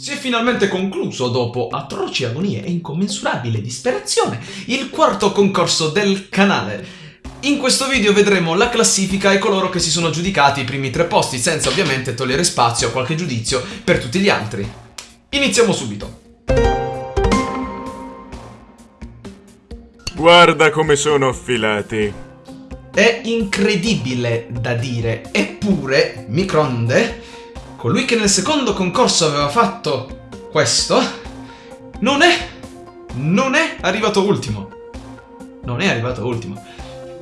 Si è finalmente concluso, dopo atroci agonie e incommensurabile disperazione, il quarto concorso del canale. In questo video vedremo la classifica e coloro che si sono giudicati i primi tre posti, senza ovviamente togliere spazio a qualche giudizio per tutti gli altri. Iniziamo subito. Guarda come sono affilati. È incredibile da dire, eppure Micronde colui che nel secondo concorso aveva fatto questo, non è, non è arrivato ultimo. Non è arrivato ultimo.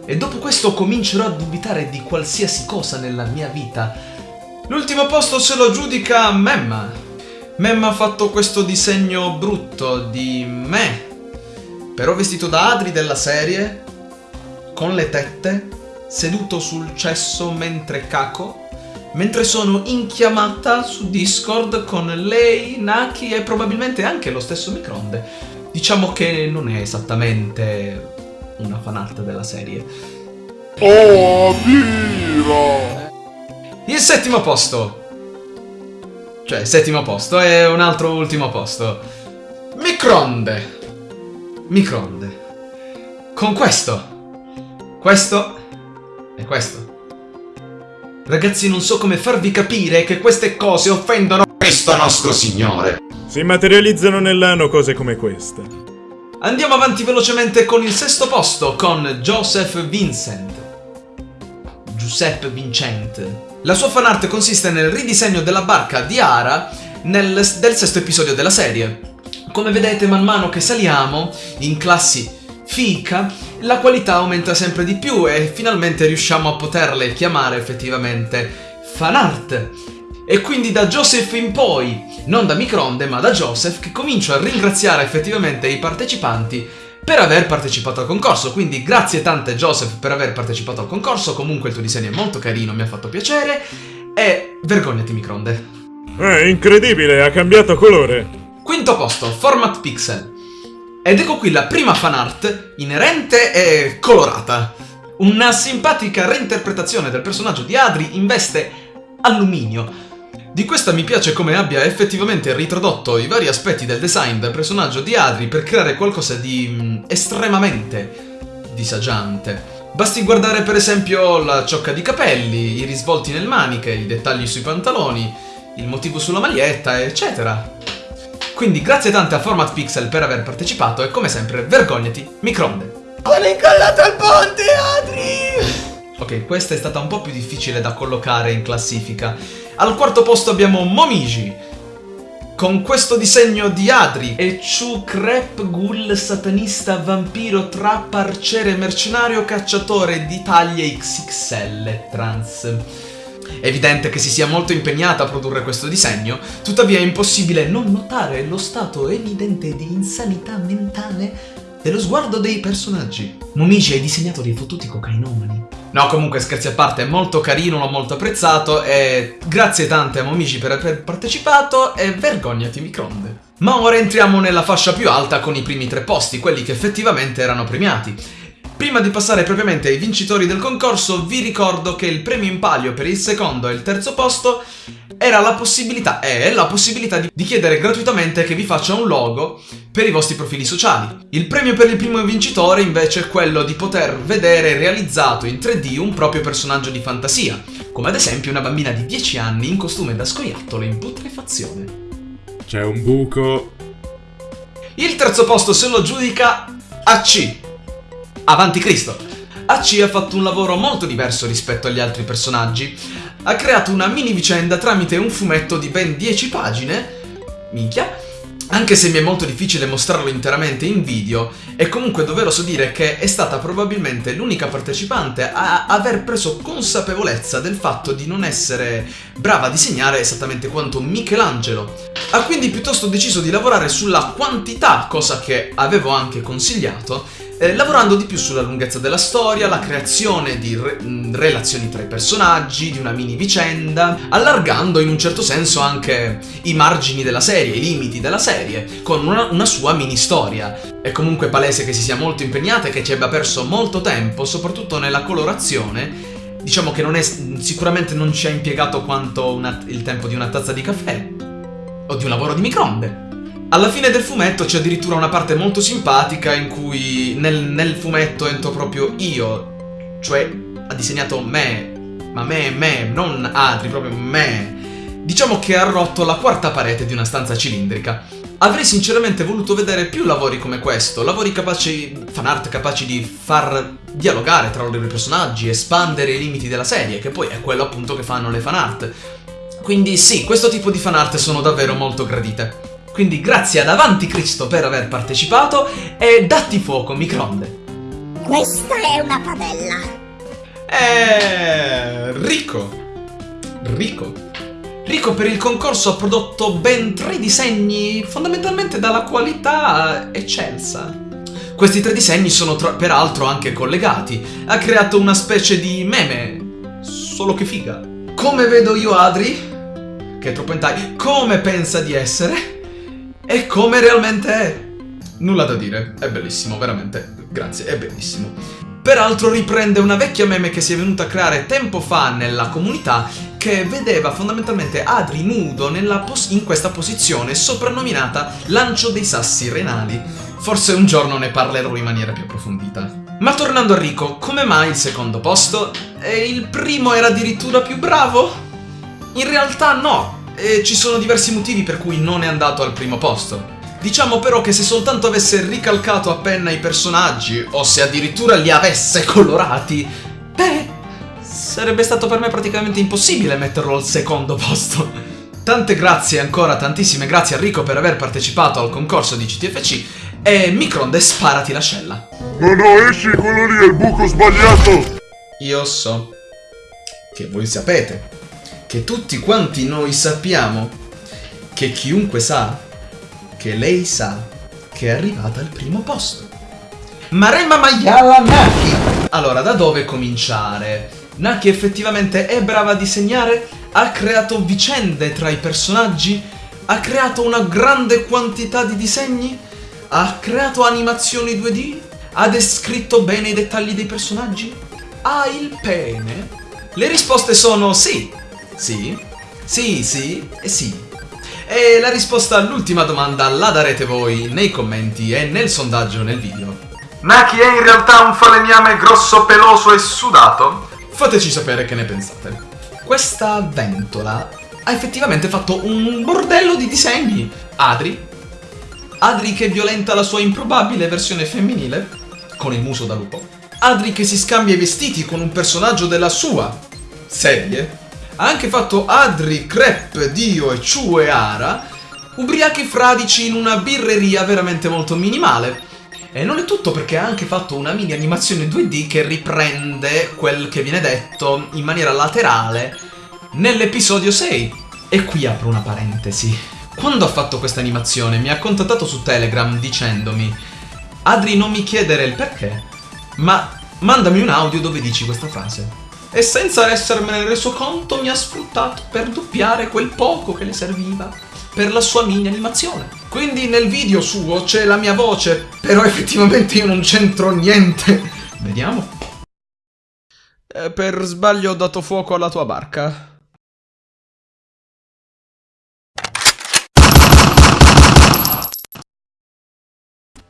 E dopo questo comincerò a dubitare di qualsiasi cosa nella mia vita. L'ultimo posto se lo giudica Memma. Memma ha fatto questo disegno brutto di me, però vestito da Adri della serie, con le tette, seduto sul cesso mentre caco mentre sono in chiamata su Discord con lei, Naki e probabilmente anche lo stesso Micronde. Diciamo che non è esattamente una fanart della serie. Oh, Vira! Il settimo posto. Cioè, settimo posto è un altro ultimo posto. Micronde. Micronde. Con questo. Questo e questo. Ragazzi, non so come farvi capire che queste cose offendono Cristo nostro Signore. Si materializzano nell'ano cose come queste. Andiamo avanti velocemente con il sesto posto, con Joseph Vincent. Giuseppe Vincent. La sua fanart consiste nel ridisegno della barca di Ara nel, del sesto episodio della serie. Come vedete, man mano che saliamo in classi fica, la qualità aumenta sempre di più e finalmente riusciamo a poterle chiamare effettivamente fan art. E quindi da Joseph in poi, non da Micronde ma da Joseph, che comincio a ringraziare effettivamente i partecipanti per aver partecipato al concorso. Quindi grazie tante Joseph per aver partecipato al concorso, comunque il tuo disegno è molto carino, mi ha fatto piacere. E vergognati Micronde. È incredibile, ha cambiato colore. Quinto posto, Format Pixel. Ed ecco qui la prima fanart, inerente e colorata. Una simpatica reinterpretazione del personaggio di Adri in veste alluminio. Di questa mi piace come abbia effettivamente ritrodotto i vari aspetti del design del personaggio di Adri per creare qualcosa di mm, estremamente disagiante. Basti guardare per esempio la ciocca di capelli, i risvolti nelle maniche, i dettagli sui pantaloni, il motivo sulla maglietta, eccetera. Quindi grazie tante a Format Pixel per aver partecipato e come sempre vergognati, Micronde. Sono incollato al ponte, Adri! Ok, questa è stata un po' più difficile da collocare in classifica. Al quarto posto abbiamo Momiji, con questo disegno di Adri e Chu Crep Ghoul satanista vampiro trap arciere mercenario cacciatore di taglie XXL trans. È evidente che si sia molto impegnata a produrre questo disegno, tuttavia è impossibile non notare lo stato evidente di insanità mentale dello sguardo dei personaggi. Momiji hai disegnato dei fottuti cocainomani. No, comunque scherzi a parte, è molto carino, l'ho molto apprezzato e grazie tante a Momiji per aver partecipato e vergognati micronde. Ma ora entriamo nella fascia più alta con i primi tre posti, quelli che effettivamente erano premiati. Prima di passare propriamente ai vincitori del concorso, vi ricordo che il premio in palio per il secondo e il terzo posto era la possibilità, è la possibilità di, di chiedere gratuitamente che vi faccia un logo per i vostri profili sociali. Il premio per il primo vincitore invece è quello di poter vedere realizzato in 3D un proprio personaggio di fantasia, come ad esempio una bambina di 10 anni in costume da scoiattolo in putrefazione. C'è un buco. Il terzo posto se lo giudica AC, Avanti Cristo! AC ha fatto un lavoro molto diverso rispetto agli altri personaggi. Ha creato una mini vicenda tramite un fumetto di ben 10 pagine, minchia, anche se mi è molto difficile mostrarlo interamente in video, è comunque doveroso dire che è stata probabilmente l'unica partecipante a aver preso consapevolezza del fatto di non essere brava a disegnare esattamente quanto Michelangelo. Ha quindi piuttosto deciso di lavorare sulla quantità, cosa che avevo anche consigliato, eh, lavorando di più sulla lunghezza della storia, la creazione di re mm, relazioni tra i personaggi, di una mini vicenda, allargando in un certo senso anche i margini della serie, i limiti della serie, con una, una sua mini storia. È comunque palese che si sia molto impegnata e che ci abbia perso molto tempo, soprattutto nella colorazione, diciamo che non è, sicuramente non ci ha impiegato quanto una, il tempo di una tazza di caffè. o di un lavoro di microonde. Alla fine del fumetto c'è addirittura una parte molto simpatica in cui nel, nel fumetto entro proprio io, cioè ha disegnato me, ma me, me, non Adri, proprio me. Diciamo che ha rotto la quarta parete di una stanza cilindrica. Avrei sinceramente voluto vedere più lavori come questo, lavori capaci, fan art capaci di far dialogare tra loro i personaggi, espandere i limiti della serie, che poi è quello appunto che fanno le fan art. Quindi sì, questo tipo di fan art sono davvero molto gradite. Quindi grazie ad Avanti Cristo per aver partecipato e datti fuoco microonde. Questa è una padella. Eh, Rico. Rico. Rico per il concorso ha prodotto ben tre disegni fondamentalmente dalla qualità eccelsa. Questi tre disegni sono peraltro anche collegati. Ha creato una specie di meme, solo che figa. Come vedo io Adri, che è troppo hentai, come pensa di essere e come realmente è. Nulla da dire, è bellissimo, veramente. Grazie, è bellissimo. Peraltro riprende una vecchia meme che si è venuta a creare tempo fa nella comunità che vedeva fondamentalmente Adri nudo in questa posizione soprannominata lancio dei sassi renali. Forse un giorno ne parlerò in maniera più approfondita. Ma tornando a Rico, come mai il secondo posto? E il primo era addirittura più bravo? In realtà no, e ci sono diversi motivi per cui non è andato al primo posto. Diciamo però che se soltanto avesse ricalcato a penna i personaggi, o se addirittura li avesse colorati, beh, sarebbe stato per me praticamente impossibile metterlo al secondo posto. Tante grazie ancora, tantissime grazie a Rico per aver partecipato al concorso di CTFC e Micronde sparati l'ascella. No, no, esci, quello lì è il buco sbagliato! Io so che voi sapete, che tutti quanti noi sappiamo, che chiunque sa, che lei sa che è arrivata al primo posto. Maremma Maiala Naki! Allora, da dove cominciare? Naki effettivamente è brava a disegnare, ha creato vicende tra i personaggi, ha creato una grande quantità di disegni, ha creato animazioni 2D, ha descritto bene i dettagli dei personaggi, ha il pene. Le risposte sono sì, sì, sì, sì e sì. E la risposta all'ultima domanda la darete voi nei commenti e nel sondaggio nel video. Naki è in realtà un falegname grosso, peloso e sudato? Fateci sapere che ne pensate. Questa ventola ha effettivamente fatto un bordello di disegni. Adri? Adri che violenta la sua improbabile versione femminile, con il muso da lupo. Adri che si scambia i vestiti con un personaggio della sua serie. Ha anche fatto Adri, Crep, Dio e Chu e Ara, ubriachi fradici in una birreria veramente molto minimale. E non è tutto perché ha anche fatto una mini animazione 2D che riprende quel che viene detto in maniera laterale nell'episodio 6. E qui apro una parentesi. Quando ha fatto questa animazione mi ha contattato su Telegram dicendomi Adri non mi chiedere il perché, ma mandami un audio dove dici questa frase. E senza essermene reso conto mi ha sfruttato per doppiare quel poco che le serviva per la sua mini animazione. Quindi nel video suo c'è la mia voce, però effettivamente io non c'entro niente. Vediamo. Eh, per sbaglio ho dato fuoco alla tua barca.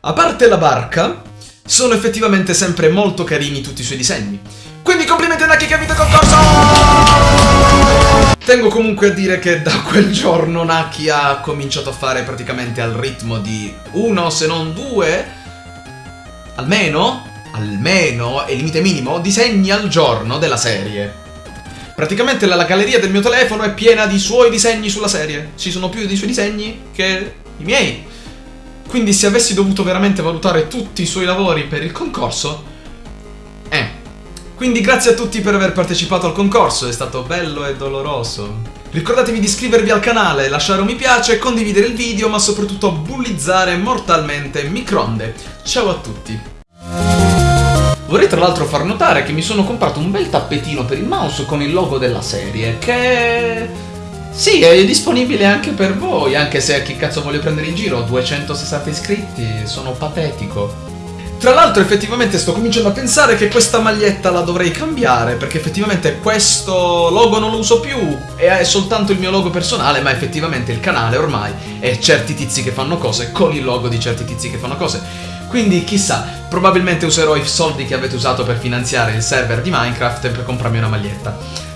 A parte la barca, sono effettivamente sempre molto carini tutti i suoi disegni. Quindi complimenti a Naki che ha vinto il concorso! Tengo comunque a dire che da quel giorno Naki ha cominciato a fare praticamente al ritmo di uno, se non due, almeno, almeno, è limite minimo, disegni al giorno della serie. Praticamente la, la galleria del mio telefono è piena di suoi disegni sulla serie. Ci sono più dei suoi disegni che i miei. Quindi se avessi dovuto veramente valutare tutti i suoi lavori per il concorso, quindi grazie a tutti per aver partecipato al concorso, è stato bello e doloroso. Ricordatevi di iscrivervi al canale, lasciare un mi piace, condividere il video, ma soprattutto bullizzare mortalmente Micronde. Ciao a tutti! Vorrei tra l'altro far notare che mi sono comprato un bel tappetino per il mouse con il logo della serie, che... Sì, è disponibile anche per voi, anche se a chi cazzo voglio prendere in giro, 260 iscritti, sono patetico. Tra l'altro effettivamente sto cominciando a pensare che questa maglietta la dovrei cambiare perché effettivamente questo logo non lo uso più e è soltanto il mio logo personale ma effettivamente il canale ormai è certi tizi che fanno cose con il logo di certi tizi che fanno cose. Quindi chissà, probabilmente userò i soldi che avete usato per finanziare il server di Minecraft per comprarmi una maglietta.